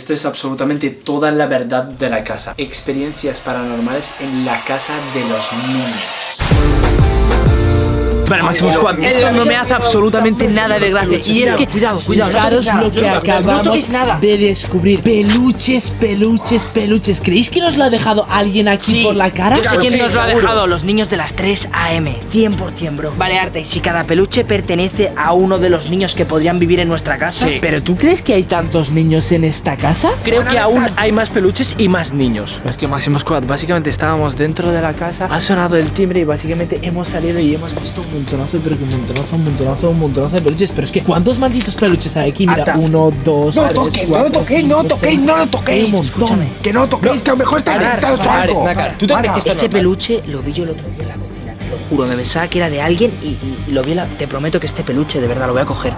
esto es absolutamente toda la verdad de la casa. Experiencias paranormales en la casa de los niños. Vale, Máximo Squad, esto no me hace absolutamente nada de gracia. Y es que, Cuidado, cuidado, Fijaros no lo toques que acabamos nada. de descubrir. Peluches, peluches, peluches. ¿Creéis que nos lo ha dejado alguien aquí Sí, por la cara? Yo sé quién nos lo ha dejado, los niños de las 3 AM. 100%, bro. Vale, Arta, y si cada peluche pertenece a uno de los niños que podrían vivir en nuestra casa. Sí. ¿Pero tú crees que hay tantos niños en esta casa? Creo que aún hay más peluches y más niños. Es que Máximo Squad, básicamente estábamos dentro de la casa, ha sonado el timbre y básicamente hemos salido y hemos visto un montonazo, pero que un montonazo, un montonazo, un montonazo de peluches. Pero es que, ¿cuántos malditos peluches hay aquí? Mira, Arta. uno, dos, No tres, no cuatro, lo toquéis, no toquéis, no lo toquéis. Escúchame. Que no toquéis, que a lo mejor está parar, algo. ¿Tú te crees que Ese peluche lo vi yo el otro día en la juro. Me pensaba que era de alguien y, y- y lo vi. la- te prometo que este peluche, de verdad, lo voy a coger.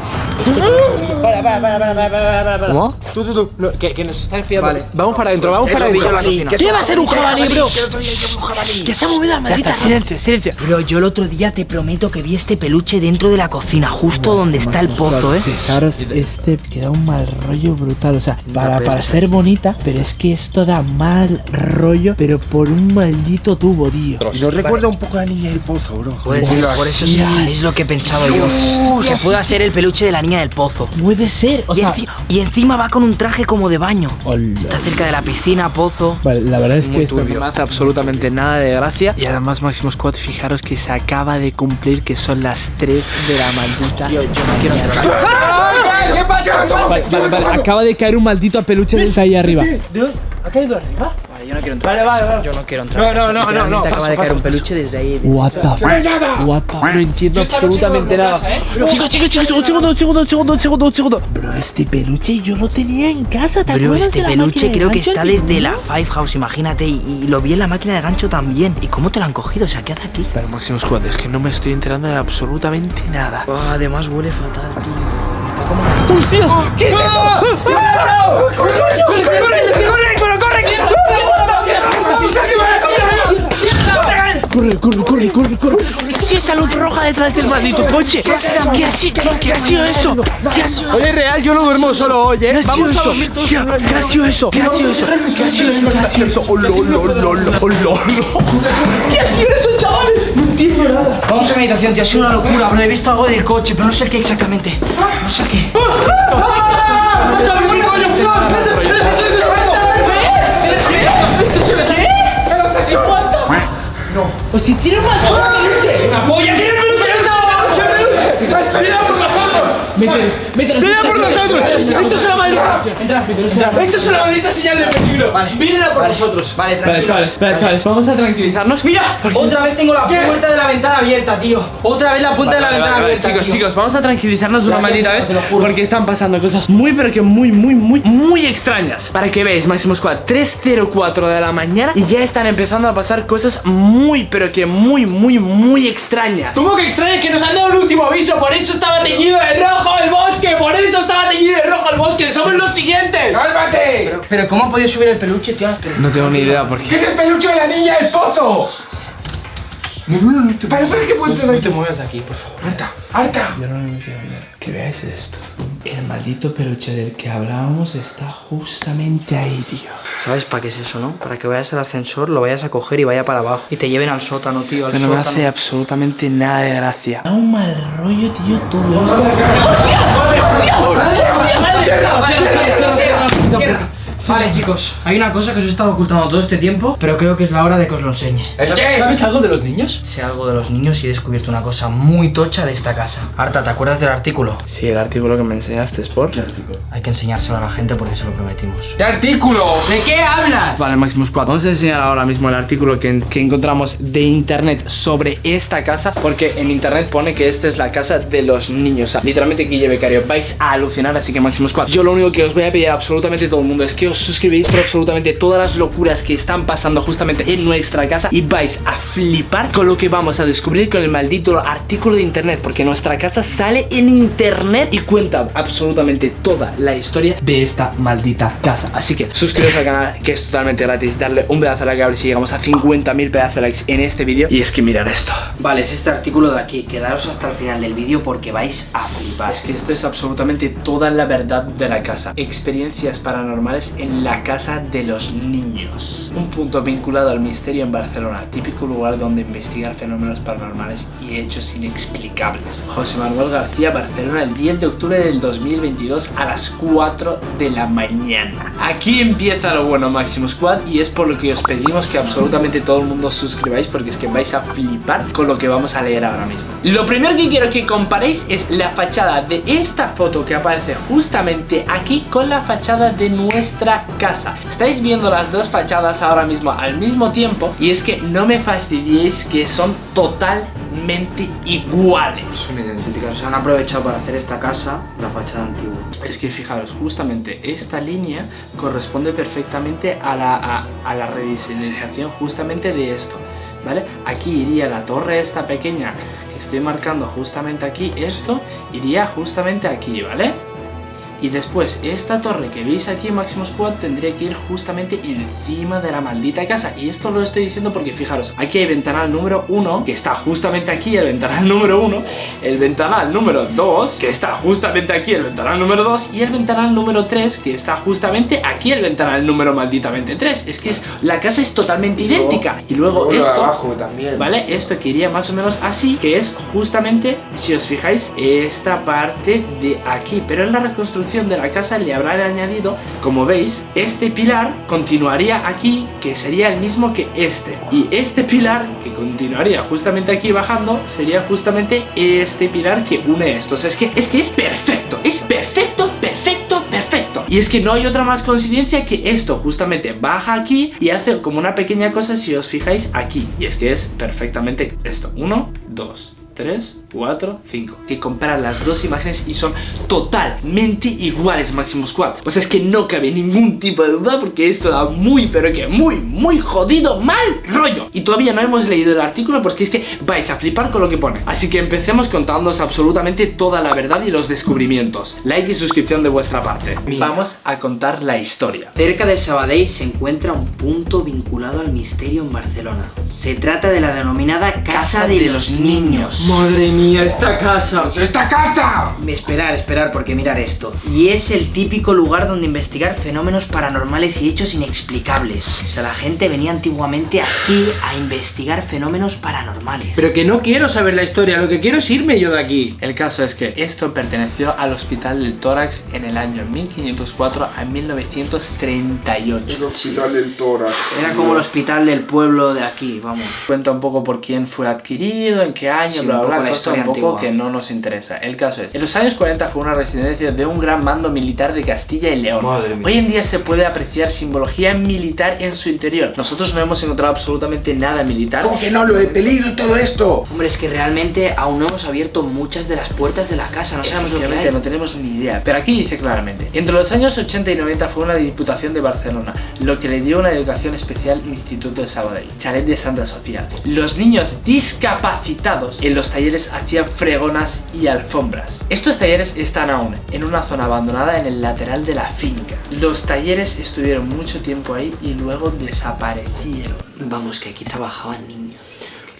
Este peluche. Para, para, para, para, para, para, para, para. ¿Cómo? Tú, tú, tú. No, que, que nos está espiando. Vale. Vamos para adentro, vamos para yo adentro. cocina. ¿Qué va a ser un jabalí, bro? Que yo. Que se ha movido la Ya maldita está, silencio, silencio. Pero yo el otro día te prometo que vi este peluche dentro de la cocina, justo donde está el pozo, ¿eh? Fijaros, este queda un mal rollo brutal. O sea, para, para ser bonita, pero es que esto da mal rollo, pero por un maldito tubo, tío. Y nos recuerda un poco a la niña del pozo, bro. Puede ser, por eso es lo que he pensado yo. Que pueda ser el peluche de la niña del pozo. Puede ser, o Y, sea. enci- y encima va con un traje como de baño. Hola. Está cerca de la piscina, pozo. Vale, la verdad es que esto No me hace absolutamente nada de gracia. Y además, Máximo Squad, fijaros que se acaba de cumplir que son las 3 de la maldita. Yo, no quiero ¿Qué pasa? Vale, vale, vale, acaba de caer un maldito peluche desde ahí arriba. ¿Ha caído arriba? Vale, yo no quiero entrar. Vale, vale, vale. Yo no quiero entrar. No, no, no, no, no. acaba paso, de caer paso, un peluche desde ahí. What the fuck? What the fuck? No entiendo absolutamente nada. Chicos, chicos, chicos, un segundo, un segundo, un segundo, un segundo, un segundo. Bro, este peluche yo lo tenía en casa, ¿te acuerdas este peluche creo que está desde la Five House, imagínate. Y, lo vi en la máquina de gancho también. ¿Y cómo te lo han cogido? O sea, ¿qué hace aquí? Pero Máximo Squad, es que no me estoy enterando de absolutamente nada. Además huele fatal, tío. ¡Hostias! ¿Qué es eso? Corre, corre, corre, corre, corre. ¿Qué ha sido esa luz roja detrás del maldito coche? ¿Qué ha sido, qué, ha sido eso? ¿Qué ha sido Oye, real, yo no duermo solo hoy, ¿eh? ¿Qué ha sido eso? ¿Qué ha- sido eso? ¿Qué ha sido eso? ¿Qué ha sido eso? ¿Qué ha sido eso? Oh, lo, lo, lo, lo, lo, lo. ¿Qué ha sido eso, chavales? No entiendo nada. Vamos a meditación, tío. Ha sido una locura, bro. He visto algo del coche, pero no sé qué exactamente. No sé qué. Hostia, tiene un peluche. Mételos, mételos. ¡Viene por nosotros! ¡Esto es una maldita! ¡Esto es una maldita señal de peligro! Vale. ¡Vienen a por nosotros! Vale, Vale, tranquilo. chavales, vale, chavales, vamos a tranquilizarnos. ¡Mira! Otra vez tengo la puerta de la ventana abierta, tío. Otra vez la punta de la Vale, ventana vale, abierta. chicos, tío. chicos, vamos a tranquilizarnos una Ya, ya, maldita ya, vez te lo juro. porque están pasando cosas muy, pero que muy, muy, muy, muy extrañas. Para que veáis, Máximo Squad, 3.04 de la mañana y ya están empezando a pasar cosas muy, pero que muy, muy, muy extrañas. ¿Cómo que extraño que nos han dado el último aviso? Por eso estaba teñido de rojo el bosque. Por eso estaba teñido de rojo el bosque. Somos los siguientes. ¡Cálmate! Pero, pero ¿cómo ha podido subir el peluche, tío? No tengo ni idea por ¿Qué qué. es el peluche de la niña del pozo? Para saber que puedes No te muevas aquí, por favor. Harta, harta. Yo no me quiero ver. Que veáis esto. El maldito peluche del que hablábamos está justamente ahí, tío. ¿Sabes para qué es eso, no? Para que vayas al ascensor, lo vayas a coger y vaya para abajo. Y te lleven al sótano, tío. Al Que no me hace absolutamente nada de gracia. Da un mal rollo, tío, todo esto. Vale, chicos, hay una cosa que os he estado ocultando todo este tiempo, pero creo que es la hora de que os lo enseñe. ¿El qué? ¿Sabes algo de los niños? Sé algo de los niños y he descubierto una cosa muy tocha de esta casa. Arta, ¿te acuerdas del artículo? Sí, el artículo que me enseñaste es por. Hay que enseñárselo a la gente porque se lo prometimos. ¿Qué artículo? ¿De qué hablas? Vale, Maximus 4. Vamos a enseñar ahora mismo el artículo que, que encontramos de internet sobre esta casa. Porque en internet pone que esta es la casa de los niños. O sea, literalmente, Guille Becario, vais a alucinar. Así que Maximus 4. Yo lo único que os voy a pedir a absolutamente todo el mundo es que os os suscribáis por absolutamente todas las locuras que están pasando justamente en nuestra casa y vais a flipar con lo que vamos a descubrir con el maldito artículo de internet porque nuestra casa sale en internet y cuenta absolutamente toda la historia de esta maldita casa. Así que suscribiros al canal que es totalmente gratis, darle un pedazo de like a ver si llegamos a 50.000 pedazos de likes en este vídeo y es que mirar esto. Vale, es este artículo de aquí. Quedaros hasta el final del vídeo porque vais a flipar. Es que esto es absolutamente toda la verdad de la casa. Experiencias paranormales en la casa de los niños. Un punto vinculado al misterio en Barcelona, típico lugar donde investigar fenómenos paranormales y hechos inexplicables. José Manuel García, Barcelona, el 10 de octubre del 2022 a las 4 de la mañana. Aquí empieza lo bueno Máximo Squad y es por lo que os pedimos que absolutamente todo el mundo os suscribáis porque es que vais a flipar con lo que vamos a leer ahora mismo. Lo primero que quiero que comparéis es la fachada de esta foto que aparece justamente aquí con la fachada de nuestra casa. Estáis viendo las dos fachadas ahora mismo al mismo tiempo y es que no me fastidiéis que son totalmente iguales. Se han aprovechado para hacer esta casa la fachada antigua. Es que fijaros, justamente esta línea corresponde perfectamente a la, a, a la rediseñación justamente de esto, ¿vale? Aquí iría la torre esta pequeña que estoy marcando justamente aquí, esto iría justamente aquí, ¿vale? Y después, esta torre que veis aquí, Maximus Squad, tendría que ir justamente encima de la maldita casa. Y esto lo estoy diciendo porque, fijaros, aquí hay ventanal número 1, que está justamente aquí, el ventanal número 1, el ventanal número 2, que está justamente aquí, el ventanal número 2, y el ventanal número 3, que está justamente aquí, el ventanal número malditamente 3. Es que es, la casa es totalmente idéntica. Y luego Luego lo de esto... abajo también. ¿Vale? Esto que iría más o menos así, que es justamente, si os fijáis, esta parte de aquí. Pero en la reconstrucción de la casa le habrán añadido, como veis, este pilar continuaría aquí, que sería el mismo que este. Y este pilar, que continuaría justamente aquí bajando, sería justamente este pilar que une estos. Es que es, que es perfecto, es perfecto, perfecto, perfecto. Y es que no hay otra más coincidencia que esto justamente baja aquí y hace como una pequeña cosa si os fijáis aquí. Y es que es perfectamente esto. Uno, dos, 3, 4, 5 Que comparan las dos imágenes y son totalmente iguales Maximus Squad O sea, es que no cabe ningún tipo de duda porque esto da muy, pero que muy, muy jodido mal rollo. Y todavía no hemos leído el artículo porque es que vais a flipar con lo que pone. Así que empecemos contándoos absolutamente toda la verdad y los descubrimientos. Like y suscripción de vuestra parte. Vamos a contar la historia. Cerca del Sabadell se encuentra un punto vinculado al misterio en Barcelona. Se trata de la denominada Casa de, los Niños. Madre mía, esta casa. ¡Esta casa! Esperar, esperar, porque mirar esto. Y es el típico lugar donde investigar fenómenos paranormales y hechos inexplicables. O sea, la gente venía antiguamente aquí a investigar fenómenos paranormales. Pero que no quiero saber la historia, lo que quiero es irme yo de aquí. El caso es que esto perteneció al Hospital del Tórax en el año 1504 a 1938. El hospital del tórax. Era como el hospital del pueblo de aquí, vamos. Cuenta un poco por quién fue adquirido, en qué año, Sí, un bla poco bla, la cosa historia un poco antigua. que no nos interesa. El caso es, en los años 40 fue una residencia de un gran mando militar de Castilla y León. Madre mía. Hoy en día se puede apreciar simbología militar en su interior. Nosotros no hemos encontrado absolutamente nada militar. ¿Cómo que no? Lo de peligro y todo esto. Hombre, es que realmente aún no hemos abierto muchas de las puertas de la casa, no sabemos lo que hay. no tenemos ni idea. Pero aquí dice claramente: entre los años 80 y 90 fue una diputación de Barcelona, lo que le dio una educación especial Instituto de Sabadell, Chalet de Santa Sofía. Los niños discapacitados en los talleres hacían fregonas y alfombras. Estos talleres están aún en una zona abandonada en el lateral de la finca. Los talleres estuvieron mucho tiempo ahí y luego desaparecieron. Vamos, que aquí trabajaban niños.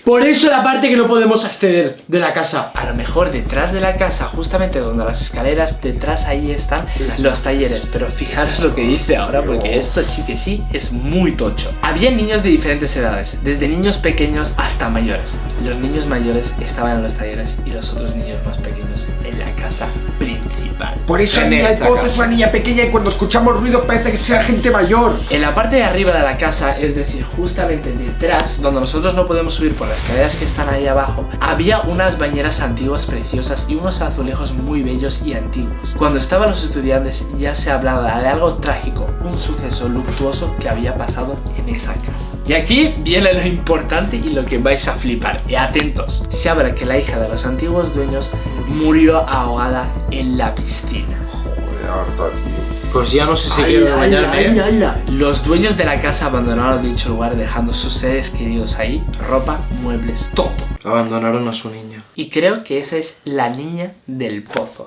Por eso la parte que no podemos acceder de la casa. A lo mejor detrás de la casa, justamente donde las escaleras, detrás ahí están los talleres. Pero fijaros lo que dice ahora, porque esto sí que sí es muy tocho. Había niños de diferentes edades, desde niños pequeños hasta mayores. Los niños mayores estaban en los talleres y los otros niños más pequeños en la casa principal. Por eso En niña esta pozo es una niña pequeña y cuando escuchamos ruidos parece que sea gente mayor. En la parte de arriba de la casa, es decir, justamente detrás, donde nosotros no podemos subir por las escaleras que están ahí abajo, había unas bañeras antiguas preciosas y unos azulejos muy bellos y antiguos. Cuando estaban los estudiantes ya se hablaba de algo trágico, un suceso luctuoso que había pasado en esa casa. Y aquí viene lo importante y lo que vais a flipar. Y atentos, se habla que la hija de los antiguos dueños murió ahogada en la piscina. Joder, harta, tío. Pues ya no sé si quiero bañarme. ¿eh? Los dueños de la casa abandonaron dicho lugar dejando sus seres queridos ahí, ropa, muebles, todo. Abandonaron a su niña. Y creo que esa es la niña del pozo.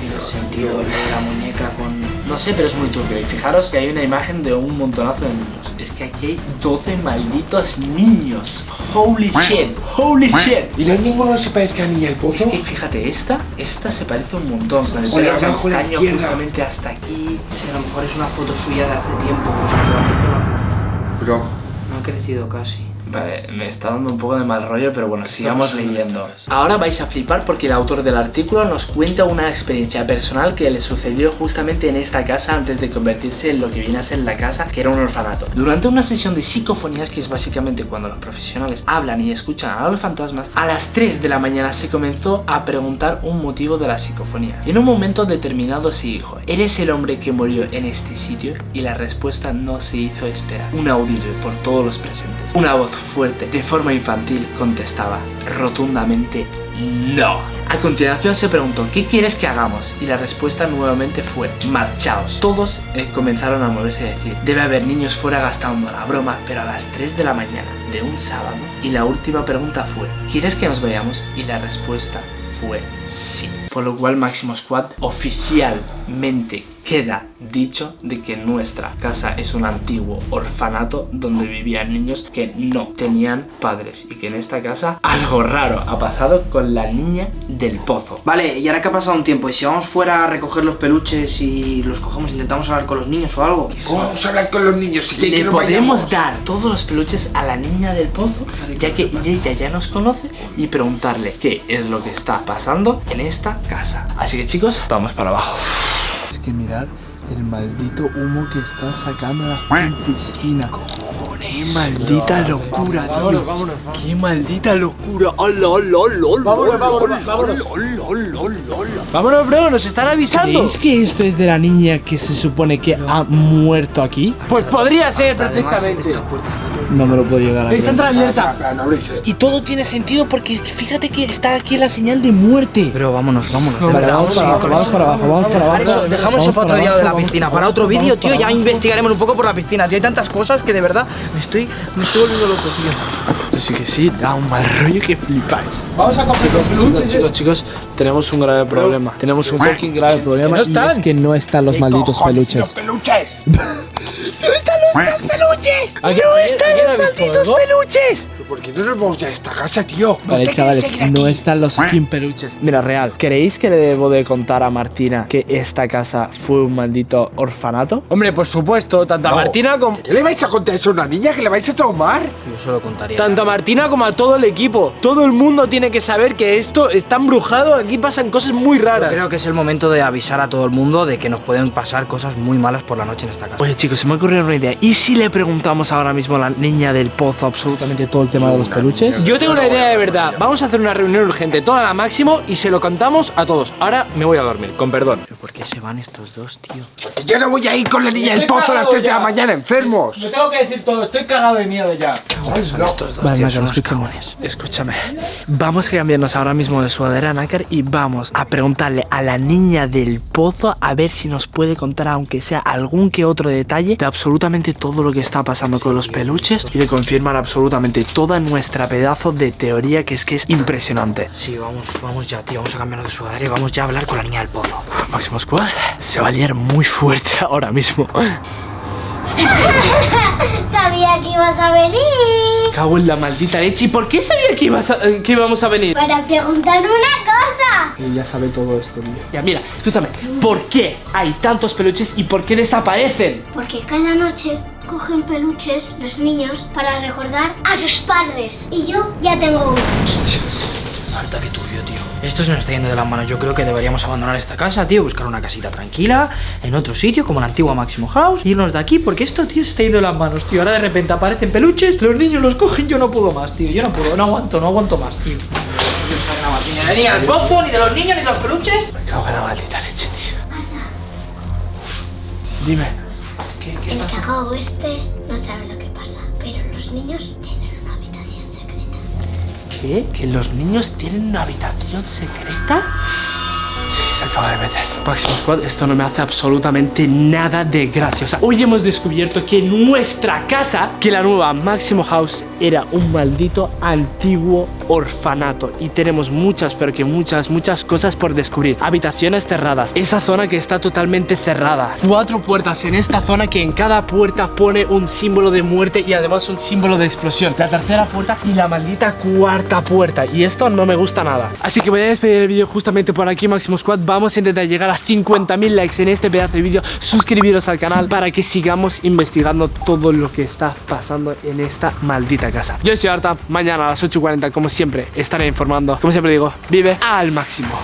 Tiene sentido la muñeca con... No sé, pero es muy turbio. Y fijaros que hay una imagen de un montonazo de niños. Es que aquí hay 12 malditos niños. Holy shit, holy shit. ¿Y no hay ninguno que se parezca a Niña el Es Pozo? que fíjate, esta, esta se parece un montón. Con el pelo castaño justamente hasta aquí. Sí, a lo mejor es una foto suya de hace tiempo. Pues Pero... no ha crecido casi. Vale, me está dando un poco de mal rollo, pero bueno, sigamos leyendo. Ahora vais a flipar porque el autor del artículo nos cuenta una experiencia personal que le sucedió justamente en esta casa antes de convertirse en lo que viene a ser la casa, que era un orfanato. Durante una sesión de psicofonías, que es básicamente cuando los profesionales hablan y escuchan a los fantasmas, a las 3 de la mañana se comenzó a preguntar un motivo de la psicofonía. En un momento determinado se dijo, ¿eres el hombre que murió en este sitio? Y la respuesta no se hizo esperar. Un audible por todos los presentes. Una voz fuerte, de forma infantil, contestaba rotundamente no. A continuación se preguntó, ¿qué quieres que hagamos? Y la respuesta nuevamente fue, marchaos. Todos eh, comenzaron a moverse y decir, debe haber niños fuera gastando la broma, pero a las 3 de la mañana de un sábado. Y la última pregunta fue, ¿quieres que nos vayamos? Y la respuesta fue sí. Por lo cual Máximo Squad oficialmente queda dicho de que nuestra casa es un antiguo orfanato donde vivían niños que no tenían padres y que en esta casa algo raro ha pasado con la niña del pozo. Vale, y ahora que ha pasado un tiempo, y si vamos fuera a recoger los peluches y los cogemos, intentamos hablar con los niños o algo. ¿Cómo vamos a hablar con los niños si quieren que Le podemos vayamos? dar todos los peluches a la niña del pozo, ya que ella ya nos conoce, y preguntarle qué es lo que está pasando en esta casa. Así que chicos, vamos para abajo. Que mirad el maldito humo que está sacando la piscina. ¡Qué maldita locura, tío! ¡Qué maldita locura! ¡Hola, hola, hola! Vámonos, vámonos, vámonos. Vámonos, bro, nos están avisando. ¿Creéis que esto es de la niña que se supone que ha muerto aquí? Pues podría ser perfectamente. No me lo puedo llegar a Está no abréis esto. Y todo tiene sentido porque fíjate que está aquí la señal de muerte. Pero vámonos, vámonos. de Vale, verdad, vamos para abajo, vamos para abajo, vamos para abajo. Eso, dejamos Vamos eso para otro día de la piscina. Para otro vídeo, tío, ya investigaremos un poco por la piscina. Tío, hay tantas cosas que de verdad me estoy, me estoy volviendo loco, tío. Sí que sí, da un mal rollo que flipáis. Vamos a coger los Chicos, peluches. chicos, chicos, tenemos un grave problema. Tenemos un fucking grave problema. no y están. es que no están los malditos peluches. peluches! ¿Alguien- alguien ha visto algo? peluches! ¿Por qué no nos vamos ya a esta casa, tío? Vale, chavales, no están los fucking peluches. Mira, real, ¿creéis que le debo de contar a Martina que esta casa fue un maldito orfanato? Hombre, por supuesto, tanto a No. Martina como ¿Qué le vais a contar eso a una niña que le vais a traumar? Yo solo contaría. tanto a Martina como a todo el equipo. Todo el mundo tiene que saber que esto está embrujado. Aquí pasan cosas muy Yo raras. creo que es el momento de avisar a todo el mundo de que nos pueden pasar cosas muy malas por la noche en esta casa. Oye, chicos, se me ha ocurrido una idea. ¿Y si le preguntamos ahora mismo a la niña del pozo absolutamente todo el tema de los peluches? Yo tengo una idea de verdad. Vamos a hacer una reunión urgente, toda la máximo, y se lo contamos a todos. Ahora me voy a dormir, con perdón. ¿Pero por qué se van estos dos, tío? Yo no voy a ir con la niña del pozo a las 3 de la mañana, enfermos. tengo que decir todo, estoy cagado de miedo ya. Estos dos Vale, tíos son unos cagones. Escúchame. Vamos a cambiarnos ahora mismo de sudadera, Nácar, y vamos a preguntarle a la niña del pozo a ver si nos puede contar, aunque sea algún que otro detalle, de absolutamente todo lo que está pasando con los peluches y de confirmar absolutamente toda nuestra pedazo de teoría que es que es impresionante. Sí, vamos, vamos ya, tío. Vamos a cambiarnos de sudadera y vamos ya a hablar con la niña del pozo. Máximo Squad se va a liar muy fuerte ahora mismo. Sabía que ibas a venir. Cago en la maldita leche. ¿Y por qué sabía que, ibas a- eh, que íbamos a venir? Para preguntar una cosa. Que ya sabe todo esto, tío. Ya, mira, escúchame. ¿Por qué hay tantos peluches y por qué desaparecen? Porque cada noche cogen peluches los niños para recordar a sus padres. Y yo ya tengo uno. Marta, qué turbio, tío. Esto se nos está yendo de las manos. Yo creo que deberíamos abandonar esta casa, tío. Buscar una casita tranquila, en otro sitio, como la antigua Máximo House. e Irnos de aquí, porque esto, tío, se está yendo de las manos, tío. Ahora de repente aparecen peluches, los niños los cogen. Yo no puedo más, tío. Yo no puedo, no aguanto, no aguanto más, tío. Yo soy una Martina, ni del pozo, ni de los niños, ni de los peluches. Cago en la maldita leche, tío. Dime. El cagao este no sabe lo que pasa. Pero los niños ¿Qué? ¿Que los niños tienen una habitación secreta? Se acaba de meter. Máximo Squad, esto no me hace absolutamente nada de gracia. O sea, hoy hemos descubierto que nuestra casa, que la nueva Máximo House era un maldito antiguo orfanato. Y tenemos muchas, pero que muchas, muchas cosas por descubrir. Habitaciones cerradas. Esa zona que está totalmente cerrada. Cuatro puertas en esta zona que en cada puerta pone un símbolo de muerte y además un símbolo de explosión. La tercera puerta y la maldita cuarta puerta. Y esto no me gusta nada. Así que voy a despedir el vídeo justamente por aquí, Máximo Squad. Vamos a intentar llegar a 50.000 likes en este pedazo de vídeo. Suscribiros al canal para que sigamos investigando todo lo que está pasando en esta maldita casa. Yo soy Arta. Mañana a las 8.40, como siempre, estaré informando. Como siempre digo, vive al máximo.